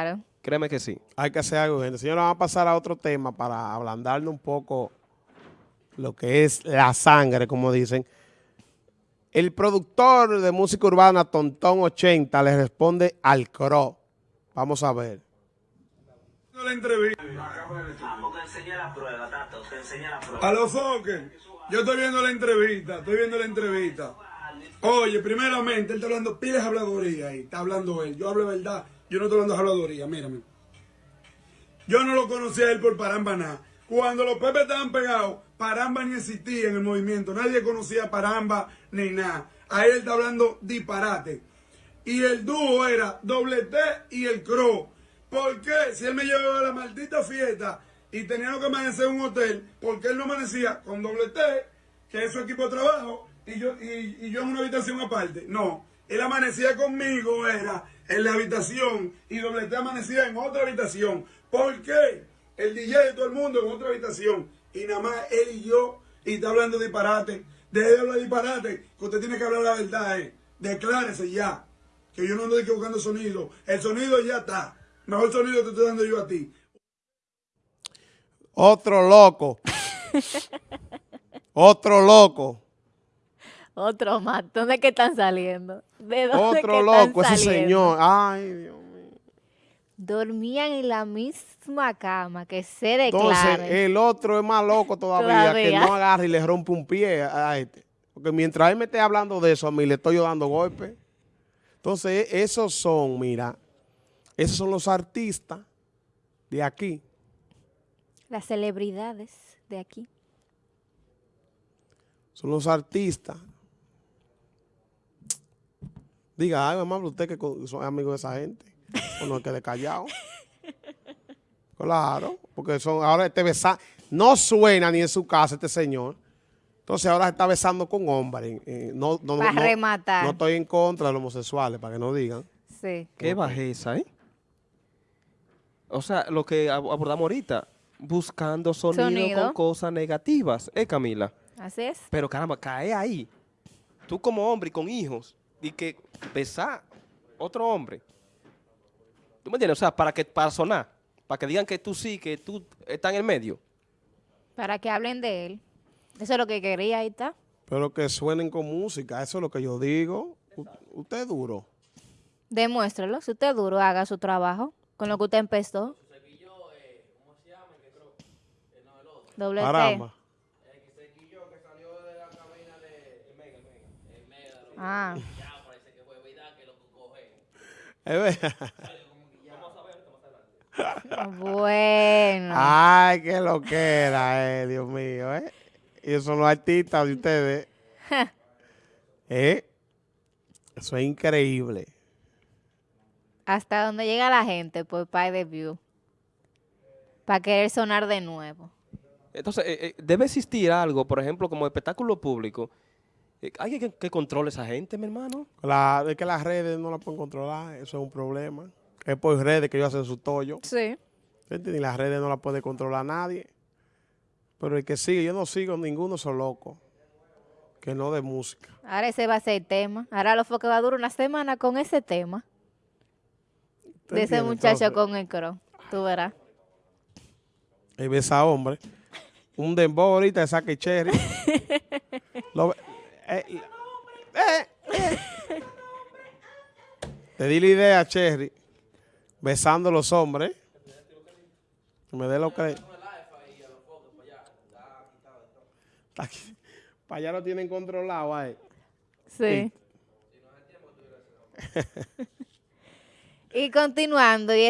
Claro. Créeme que sí. Hay que hacer algo, gente. Señor, vamos a pasar a otro tema para ablandarle un poco lo que es la sangre, como dicen. El productor de música urbana, Tontón 80, le responde al CRO. Vamos a ver. la entrevista. A los foques. Yo estoy viendo la entrevista, estoy viendo la entrevista. Oye, primeramente, él está hablando piles habladoría ahí, está hablando él. Yo hablo de verdad, yo no estoy hablando de habladoría, mírame. Yo no lo conocía a él por Paramba nada. Cuando los Pepe estaban pegados, Paramba ni existía en el movimiento. Nadie conocía a Paramba ni nada. Ahí él está hablando disparate. Y el dúo era Doble T y el Cro. ¿Por qué? Si él me llevaba a la maldita fiesta y tenía que amanecer en un hotel, ¿por qué él no amanecía con Doble T, que es su equipo de trabajo, y yo, y yo en una habitación aparte? No. Él amanecía conmigo, era en la habitación, y Doble T amanecía en otra habitación. ¿Por qué? El DJ de todo el mundo en otra habitación. Y nada más él y yo, y está hablando disparate. Deje de hablar disparate, que usted tiene que hablar la verdad, eh. Declárese ya. Que yo no ando equivocando sonido. El sonido ya está. Mejor sonido te estoy dando yo a ti. Otro loco. Otro loco. Otro más. ¿Dónde es que están saliendo? ¿De dónde que Otro están loco, ese saliendo? señor. Ay, Dios mío. Dormían en la misma cama, que se Entonces, declare. el otro es más loco todavía, que Todavía. no agarra y le rompe un pie a este. Porque mientras él me esté hablando de eso, a mí le estoy yo dando golpes. Entonces, esos son, mira, esos son los artistas de aquí. Las celebridades de aquí. Son los artistas. Diga, ay, mamá, usted que son amigos de esa gente. O no quede callado. Claro, porque son ahora este besa no suena ni en su casa este señor. Entonces ahora se está besando con hombres. eh, no, no, Pa' no- rematar. No estoy en contra de los homosexuales, para que no digan. Sí. Qué bajeza, ¿eh? O sea, lo que ab- abordamos ahorita, buscando sonido, Sonido. con cosas negativas, ¿eh, Camila? Así es. Pero caramba, cae ahí. Tú como hombre y con hijos, y que besar otro hombre. ¿Tú me entiendes? O sea, para que para sonar, para que digan que tú sí, que tú estás en el medio. Para que hablen de él. Eso es lo que quería, ahí está. Pero que suenen con música, eso es lo que yo digo. U- usted es duro. Demuéstralo. Si usted es duro, haga su trabajo con lo que usted empezó. Doble T. Ah, Es verdad. bueno. Ay, qué lo que era, eh, Dios mío, ¿eh? Y son los artistas de ustedes. ¿Eh? Eso es increíble. Hasta donde llega la gente por Pay de View. Para querer sonar de nuevo. Entonces, eh, eh, debe existir algo, por ejemplo, como espectáculo público. Eh, Hay que, que controle esa gente, mi hermano. Claro, es que las redes no las pueden controlar, eso es un problema. Es por redes que ellos hacen su tollo. Sí. ¿entiendes? Y las redes no las puede controlar nadie. Pero el que sigue, yo no sigo ninguno, son locos. Que no de música. Ahora ese va a ser el tema. Ahora lo fue que va a durar una semana con ese tema. ¿Tú De ese entiendes? muchacho Entonces, con el cro. Tú verás. Ahí ves a hombre. Un dembow ahorita de saque cherry. Lo ve- eh, eh, eh. Te di la idea, Cherry. Besando a los hombres. Que me dé lo que... Para allá lo tienen controlado ahí. Sí. y continuando, y es